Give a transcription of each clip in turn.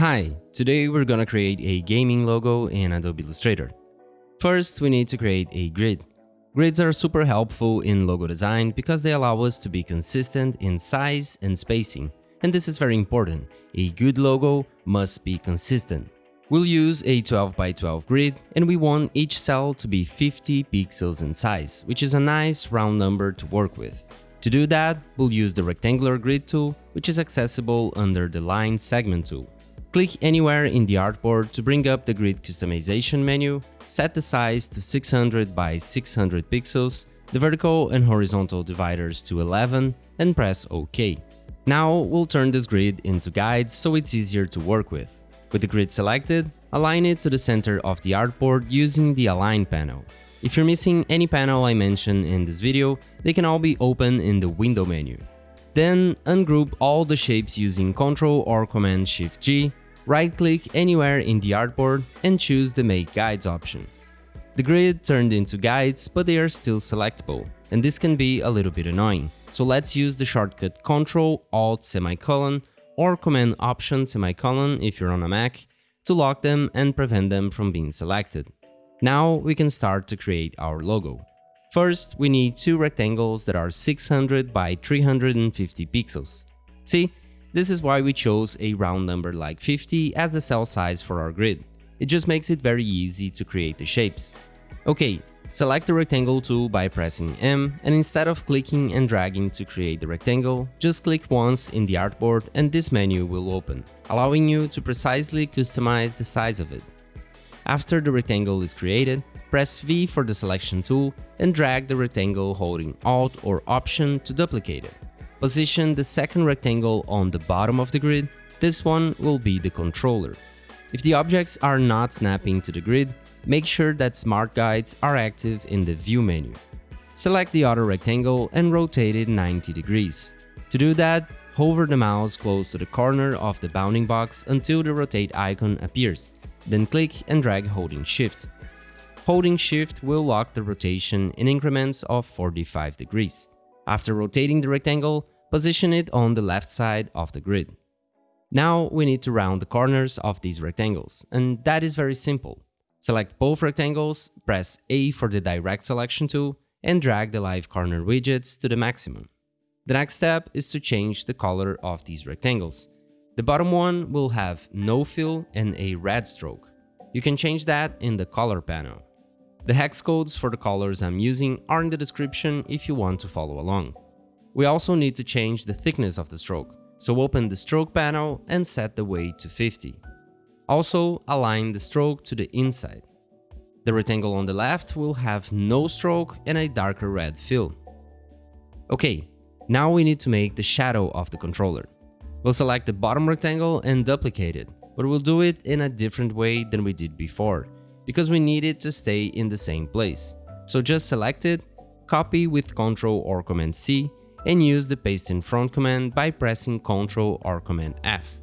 Hi, today we're gonna create a gaming logo in Adobe Illustrator. First, we need to create a grid. Grids are super helpful in logo design because they allow us to be consistent in size and spacing. And this is very important, a good logo must be consistent. We'll use a 12 by 12 grid and we want each cell to be 50 pixels in size, which is a nice round number to work with. To do that, we'll use the rectangular grid tool, which is accessible under the line segment tool. Click anywhere in the artboard to bring up the grid customization menu, set the size to 600 by 600 pixels, the vertical and horizontal dividers to 11 and press OK. Now we'll turn this grid into guides so it's easier to work with. With the grid selected, align it to the center of the artboard using the Align panel. If you're missing any panel I mentioned in this video, they can all be open in the window menu. Then ungroup all the shapes using Ctrl or Command Shift G Right-click anywhere in the artboard and choose the Make Guides option. The grid turned into guides, but they are still selectable, and this can be a little bit annoying. So let's use the shortcut Ctrl Alt semicolon or Command Option semicolon if you're on a Mac to lock them and prevent them from being selected. Now we can start to create our logo. First, we need two rectangles that are 600 by 350 pixels. See, this is why we chose a round number like 50 as the cell size for our grid. It just makes it very easy to create the shapes. Okay, select the rectangle tool by pressing M and instead of clicking and dragging to create the rectangle, just click once in the artboard and this menu will open, allowing you to precisely customize the size of it. After the rectangle is created, press V for the selection tool and drag the rectangle holding Alt or Option to duplicate it. Position the second rectangle on the bottom of the grid, this one will be the controller. If the objects are not snapping to the grid, make sure that Smart Guides are active in the View menu. Select the other rectangle and rotate it 90 degrees. To do that, hover the mouse close to the corner of the bounding box until the rotate icon appears, then click and drag holding shift. Holding shift will lock the rotation in increments of 45 degrees. After rotating the rectangle, position it on the left side of the grid. Now we need to round the corners of these rectangles, and that is very simple. Select both rectangles, press A for the direct selection tool, and drag the live corner widgets to the maximum. The next step is to change the color of these rectangles. The bottom one will have no fill and a red stroke. You can change that in the color panel. The hex codes for the colors I'm using are in the description if you want to follow along. We also need to change the thickness of the stroke, so open the stroke panel and set the weight to 50. Also, align the stroke to the inside. The rectangle on the left will have no stroke and a darker red fill. Okay, now we need to make the shadow of the controller. We'll select the bottom rectangle and duplicate it, but we'll do it in a different way than we did before, because we need it to stay in the same place. So just select it, copy with Ctrl or Command C, and use the paste in front command by pressing Ctrl or Command F.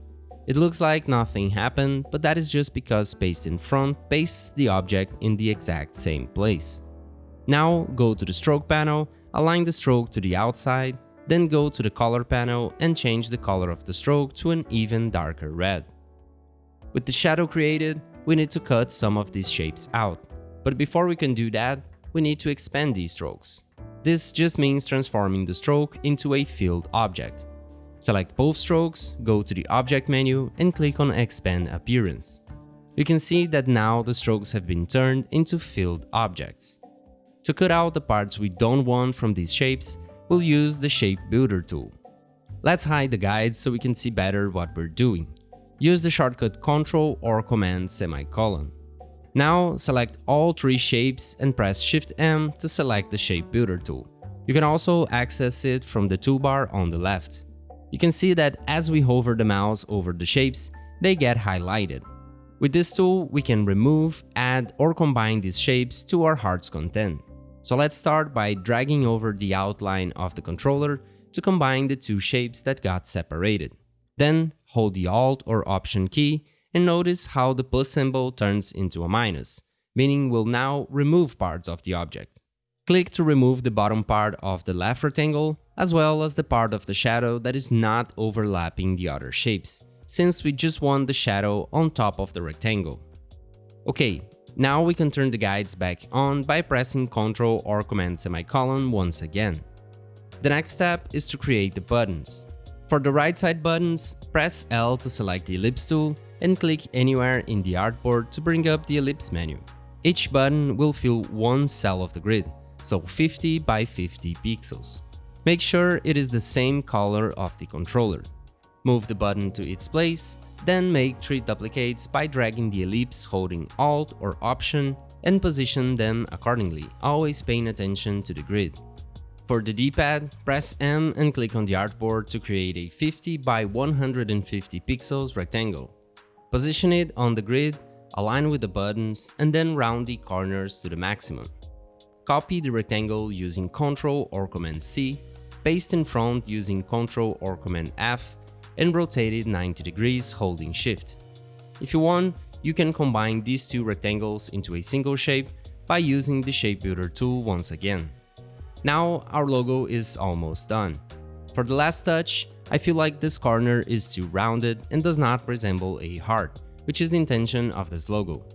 It looks like nothing happened, but that is just because paste in front pastes the object in the exact same place. Now go to the stroke panel, align the stroke to the outside, then go to the color panel and change the color of the stroke to an even darker red. With the shadow created, we need to cut some of these shapes out. But before we can do that, we need to expand these strokes. This just means transforming the stroke into a filled object. Select both strokes, go to the Object menu and click on Expand Appearance. You can see that now the strokes have been turned into filled objects. To cut out the parts we don't want from these shapes, we'll use the Shape Builder tool. Let's hide the guides so we can see better what we're doing. Use the shortcut Ctrl or Command semicolon. Now select all three shapes and press Shift M to select the Shape Builder tool. You can also access it from the toolbar on the left. You can see that as we hover the mouse over the shapes, they get highlighted. With this tool, we can remove, add or combine these shapes to our heart's content. So let's start by dragging over the outline of the controller to combine the two shapes that got separated. Then hold the Alt or Option key and notice how the plus symbol turns into a minus, meaning we'll now remove parts of the object. Click to remove the bottom part of the left rectangle, as well as the part of the shadow that is not overlapping the other shapes. since we just want the shadow on top of the rectangle. Okay, now we can turn the guides back on by pressing Ctrl or Command semicolon once again. The next step is to create the buttons. For the right side buttons, press L to select the ellipse tool and click anywhere in the artboard to bring up the ellipse menu. Each button will fill one cell of the grid, so 50 by 50 pixels. Make sure it is the same color of the controller. Move the button to its place, then make 3 duplicates by dragging the ellipse holding Alt or Option and position them accordingly, always paying attention to the grid. For the D-pad, press M and click on the artboard to create a 50 by 150 pixels rectangle. Position it on the grid, align with the buttons, and then round the corners to the maximum. Copy the rectangle using Ctrl or Command C, paste in front using Ctrl or Command F, and rotate it 90 degrees holding Shift. If you want, you can combine these two rectangles into a single shape by using the Shape Builder tool once again. Now our logo is almost done. For the last touch, I feel like this corner is too rounded and does not resemble a heart, which is the intention of this logo.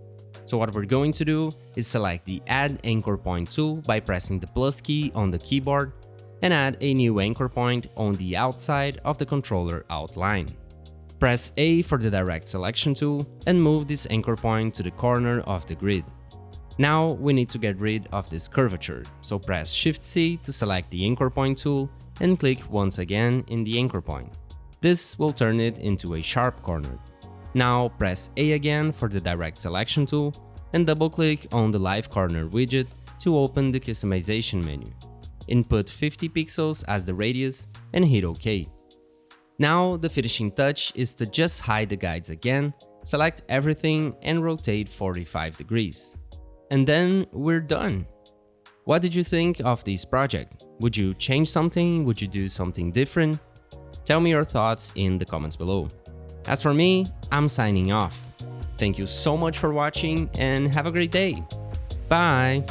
So what we're going to do is select the Add Anchor Point tool by pressing the plus key on the keyboard and add a new anchor point on the outside of the controller outline. Press A for the Direct Selection tool and move this anchor point to the corner of the grid. Now we need to get rid of this curvature, so press Shift C to select the anchor point tool and click once again in the anchor point. This will turn it into a sharp corner. Now press A again for the direct selection tool and double click on the live corner widget to open the customization menu. Input 50 pixels as the radius and hit OK. Now the finishing touch is to just hide the guides again, select everything and rotate 45 degrees. And then we're done. What did you think of this project? Would you change something? Would you do something different? Tell me your thoughts in the comments below. As for me, I'm signing off. Thank you so much for watching and have a great day. Bye!